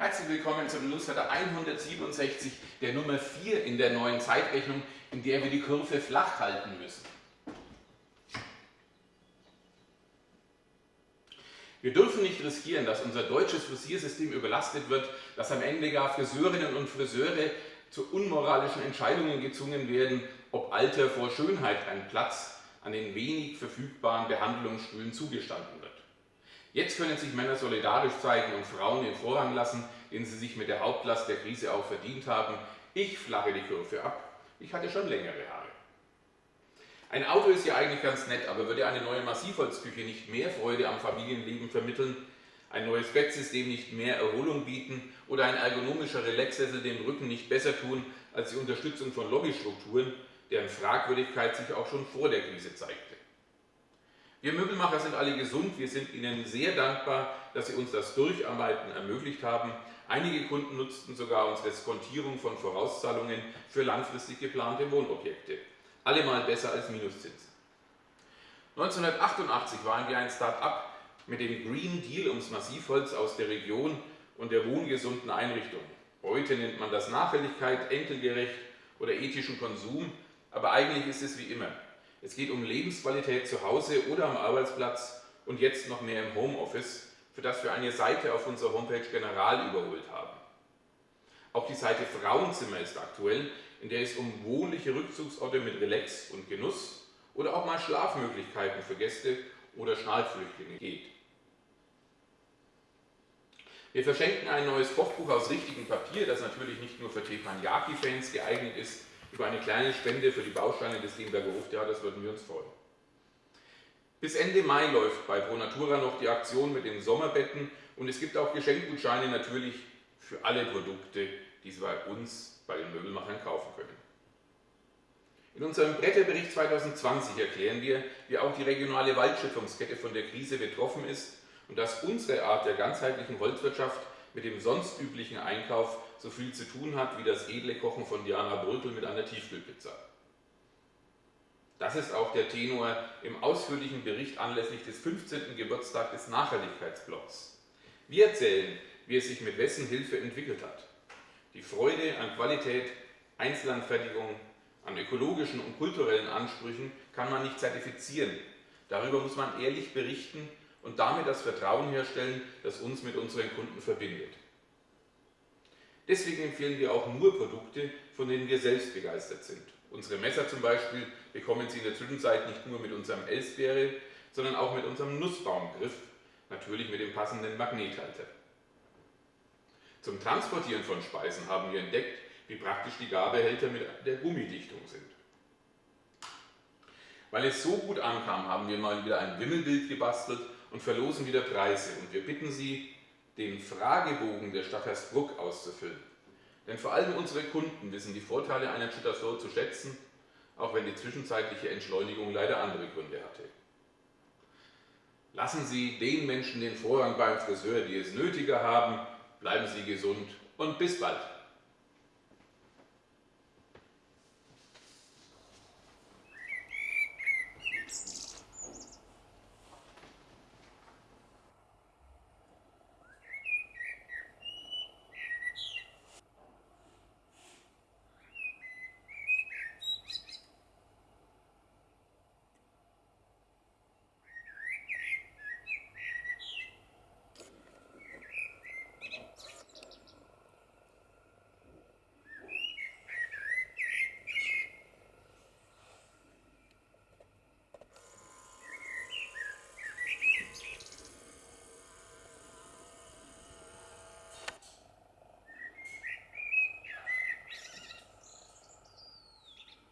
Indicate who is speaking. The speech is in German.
Speaker 1: Herzlich willkommen zum Newsletter 167 der Nummer 4 in der neuen Zeitrechnung, in der wir die Kurve flach halten müssen. Wir dürfen nicht riskieren, dass unser deutsches Frisiersystem überlastet wird, dass am Ende gar Friseurinnen und Friseure zu unmoralischen Entscheidungen gezwungen werden, ob Alter vor Schönheit ein Platz an den wenig verfügbaren Behandlungsstühlen zugestanden wird. Jetzt können sich Männer solidarisch zeigen und Frauen den Vorrang lassen, den sie sich mit der Hauptlast der Krise auch verdient haben. Ich flache die Kurve ab. Ich hatte schon längere Haare. Ein Auto ist ja eigentlich ganz nett, aber würde eine neue Massivholzküche nicht mehr Freude am Familienleben vermitteln, ein neues Bettsystem nicht mehr Erholung bieten oder ein ergonomischer Relaxsessel dem Rücken nicht besser tun als die Unterstützung von Lobbystrukturen, deren Fragwürdigkeit sich auch schon vor der Krise zeigte. Wir Möbelmacher sind alle gesund, wir sind Ihnen sehr dankbar, dass Sie uns das Durcharbeiten ermöglicht haben. Einige Kunden nutzten sogar unsere Skontierung von Vorauszahlungen für langfristig geplante Wohnobjekte. Allemal besser als Minuszinsen. 1988 waren wir ein Start-up mit dem Green Deal ums Massivholz aus der Region und der wohngesunden Einrichtung. Heute nennt man das Nachhaltigkeit, enkelgerecht oder ethischen Konsum, aber eigentlich ist es wie immer. Es geht um Lebensqualität zu Hause oder am Arbeitsplatz und jetzt noch mehr im Homeoffice, für das wir eine Seite auf unserer Homepage General überholt haben. Auch die Seite Frauenzimmer ist aktuell, in der es um wohnliche Rückzugsorte mit Relax und Genuss oder auch mal Schlafmöglichkeiten für Gäste oder Schnallflüchtlinge geht. Wir verschenken ein neues Kochbuch aus richtigem Papier, das natürlich nicht nur für Teppanyaki-Fans geeignet ist, über eine kleine Spende für die Bausteine des Limberger Hoftheaters würden wir uns freuen. Bis Ende Mai läuft bei Pro Natura noch die Aktion mit den Sommerbetten und es gibt auch Geschenkgutscheine natürlich für alle Produkte, die Sie bei uns, bei den Möbelmachern kaufen können. In unserem Bretterbericht 2020 erklären wir, wie auch die regionale Waldschöpfungskette von der Krise betroffen ist und dass unsere Art der ganzheitlichen Holzwirtschaft mit dem sonst üblichen Einkauf so viel zu tun hat wie das edle Kochen von Diana Brötel mit einer Tiefkühlpizza. Das ist auch der Tenor im ausführlichen Bericht anlässlich des 15. Geburtstags des Nachhaltigkeitsblocks. Wir erzählen, wie es sich mit wessen Hilfe entwickelt hat. Die Freude an Qualität, Einzelanfertigung, an ökologischen und kulturellen Ansprüchen kann man nicht zertifizieren. Darüber muss man ehrlich berichten und damit das Vertrauen herstellen, das uns mit unseren Kunden verbindet. Deswegen empfehlen wir auch nur Produkte, von denen wir selbst begeistert sind. Unsere Messer zum Beispiel bekommen Sie in der Zwischenzeit nicht nur mit unserem Elsbeere, sondern auch mit unserem Nussbaumgriff, natürlich mit dem passenden Magnethalter. Zum Transportieren von Speisen haben wir entdeckt, wie praktisch die Gabehälter mit der Gummidichtung sind. Weil es so gut ankam, haben wir mal wieder ein Wimmelbild gebastelt und verlosen wieder Preise. Und wir bitten Sie, den Fragebogen der Stadt Hersbruck auszufüllen. Denn vor allem unsere Kunden wissen die Vorteile einer Chitasol zu schätzen, auch wenn die zwischenzeitliche Entschleunigung leider andere Gründe hatte. Lassen Sie den Menschen den Vorrang beim Friseur, die es nötiger haben, bleiben Sie gesund und bis bald.